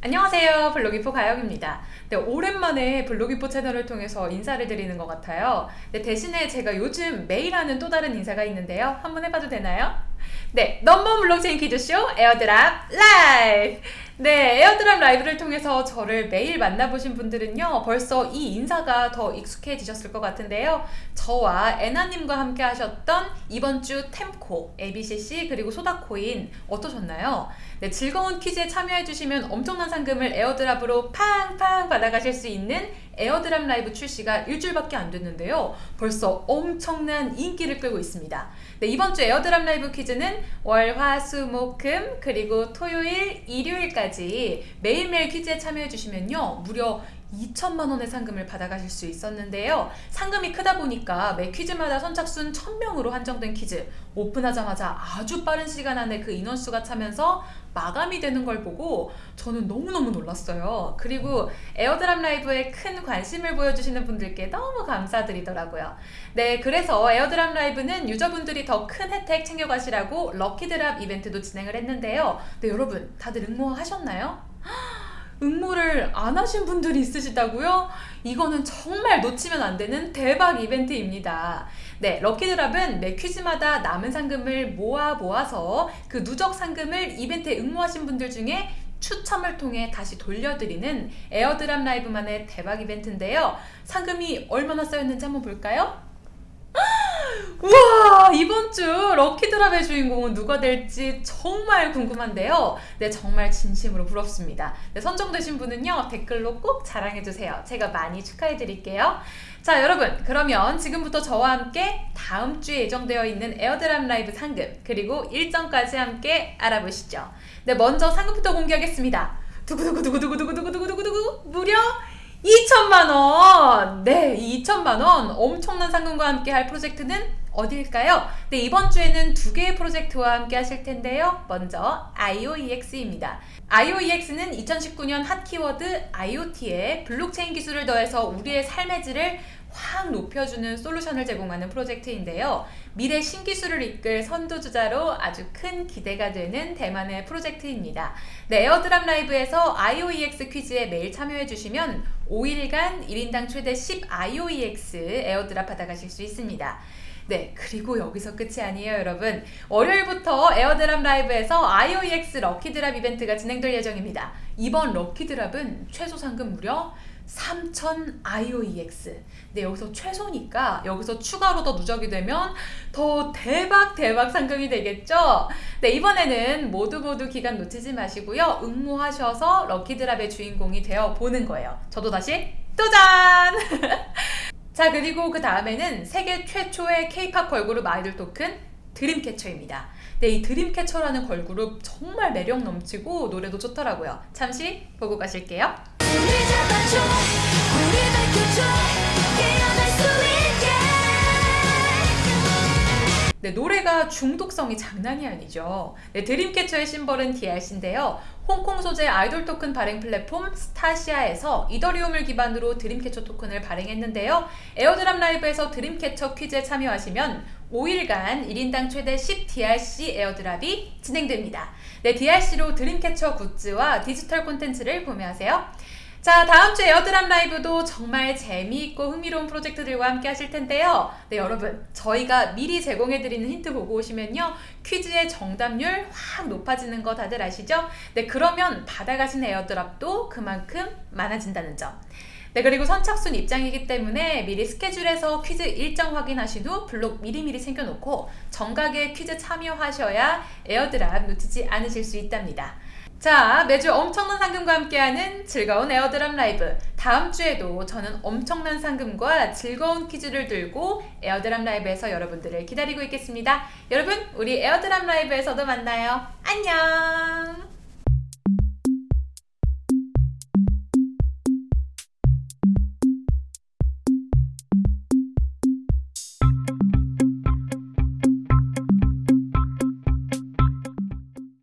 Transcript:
안녕하세요. 블로기포 가영입니다. 네, 오랜만에 블로기포 채널을 통해서 인사를 드리는 것 같아요. 네, 대신에 제가 요즘 매일 하는 또 다른 인사가 있는데요. 한번 해봐도 되나요? 네 넘버 블록체인 퀴즈쇼 airdrop 라이브 네 airdrop 라이브를 통해서 저를 매일 만나보신 분들은요 벌써 이 인사가 더 익숙해지셨을 것 같은데요 저와 애나님과 함께 하셨던 이번 주 템코, ABCC 그리고 소다코인 어떠셨나요? 네, 즐거운 퀴즈에 참여해주시면 엄청난 상금을 airdrop으로 팡팡 받아가실 수 있는 airdrop 라이브 출시가 일주일밖에 안 됐는데요. 벌써 엄청난 인기를 끌고 있습니다. 네, 이번 주 airdrop 라이브 퀴즈는 월, 화, 수, 목, 금 그리고 토요일, 일요일까지 매일매일 퀴즈에 참여해주시면요. 무려 2천만 원의 상금을 받아가실 수 있었는데요. 상금이 크다 보니까 매 퀴즈마다 선착순 1000명으로 한정된 퀴즈 오픈하자마자 아주 빠른 시간 안에 그 인원수가 차면서 마감이 되는 걸 보고 저는 너무너무 놀랐어요. 그리고 airdrop 라이브에 큰 관심을 보여주시는 분들께 너무 감사드리더라고요. 네, 그래서 airdrop 라이브는 유저분들이 더 큰 혜택 챙겨가시라고 lucky drop 이벤트도 진행을 했는데요. 네, 여러분 다들 응모하셨나요? 응모를 안 하신 분들이 있으시다고요? 이거는 정말 놓치면 안 되는 대박 이벤트입니다. 네, 럭키드랍은 매 퀴즈마다 남은 상금을 모아 모아서 그 누적 상금을 이벤트에 응모하신 분들 중에 추첨을 통해 다시 돌려드리는 에어드랍 라이브만의 대박 이벤트인데요. 상금이 얼마나 쌓였는지 한번 볼까요? 우와 이번 주 럭키드랍의 주인공은 누가 될지 정말 궁금한데요. 네 정말 진심으로 부럽습니다. 네, 선정되신 분은요 댓글로 꼭 자랑해주세요. 제가 많이 축하해드릴게요. 자 여러분 그러면 지금부터 저와 함께 다음 주에 예정되어 있는 airdrop 라이브 상금 그리고 일정까지 함께 알아보시죠. 네 먼저 상금부터 공개하겠습니다. 두구두구두구두구두구두구두구두구 무려 2천만원! 네, 2천만원! 엄청난 상금과 함께 할 프로젝트는 어디일까요? 네, 이번 주에는 두 개의 프로젝트와 함께 하실 텐데요. 먼저 IOEX입니다. IOEX는 2019년 핫 키워드 IoT에 블록체인 기술을 더해서 우리의 삶의 질을 확 높여주는 솔루션을 제공하는 프로젝트인데요. 미래 신기술을 이끌 선두주자로 아주 큰 기대가 되는 대만의 프로젝트입니다. 네, Airdrop Live에서 IOEX 퀴즈에 매일 참여해주시면 5일간 1인당 최대 10 IOEX airdrop 받아가실 수 있습니다. 네, 그리고 여기서 끝이 아니에요, 여러분. 월요일부터 Airdrop Live에서 IOEX Lucky Drop 이벤트가 진행될 예정입니다. 이번 Lucky Drop은 최소 상금 무려 3000 IOEX 네 여기서 최소니까 여기서 추가로 더 누적이 되면 더 대박 대박 상금이 되겠죠? 네 이번에는 모두 모두 기간 놓치지 마시고요. 응모하셔서 럭키드랍의 주인공이 되어 보는 거예요. 저도 다시 도전 자 그리고 그 다음에는 세계 최초의 케이팝 걸그룹 아이돌 토큰 드림캐쳐입니다 네, 이 드림캐쳐라는 걸그룹 정말 매력 넘치고 노래도 좋더라고요. 잠시 보고 가실게요. 네, 노래가 중독성이 장난이 아니죠. 네, 드림캐쳐의 심벌은 DRC인데요. 홍콩 소재 아이돌 토큰 발행 플랫폼 스타시아에서 이더리움을 기반으로 드림캐쳐 토큰을 발행했는데요. Airdrop Live에서 드림캐쳐 퀴즈에 참여하시면 5일간 1인당 최대 10 DRC airdrop이 진행됩니다. 네, DRC로 드림캐쳐 굿즈와 디지털 콘텐츠를 구매하세요. 자 다음 주 Airdrop Live도 정말 재미있고 흥미로운 프로젝트들과 함께 하실 텐데요 네 여러분 저희가 미리 제공해드리는 힌트 보고 오시면요 퀴즈의 정답률 확 높아지는 거 다들 아시죠? 네 그러면 받아가신 airdrop도 그만큼 많아진다는 점 네, 그리고 선착순 입장이기 때문에 미리 스케줄에서 퀴즈 일정 확인하신 후 블록 미리미리 챙겨놓고 정각에 퀴즈 참여하셔야 airdrop 놓치지 않으실 수 있답니다. 자 매주 엄청난 상금과 함께하는 즐거운 Airdrop Live. 다음 주에도 저는 엄청난 상금과 즐거운 퀴즈를 들고 Airdrop Live에서 여러분들을 기다리고 있겠습니다. 여러분 우리 에어드랍 라이브에서도 만나요. 안녕